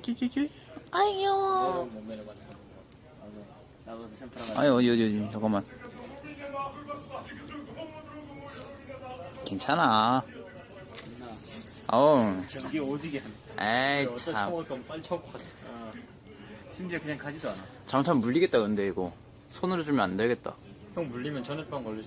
끼끼끼끼. 아이 귀여워. 아니 어디 어디 어디 잠깐만. 괜찮아. 어우. 전기 오지게 하네. 에이 참. 빨리 처먹고 가자. 어. 심지어 그냥 가지도 않아. 잠깐 물리겠다 근데 이거. 손으로 주면 안 되겠다. 형 물리면 전염병 걸릴